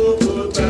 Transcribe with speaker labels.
Speaker 1: tudo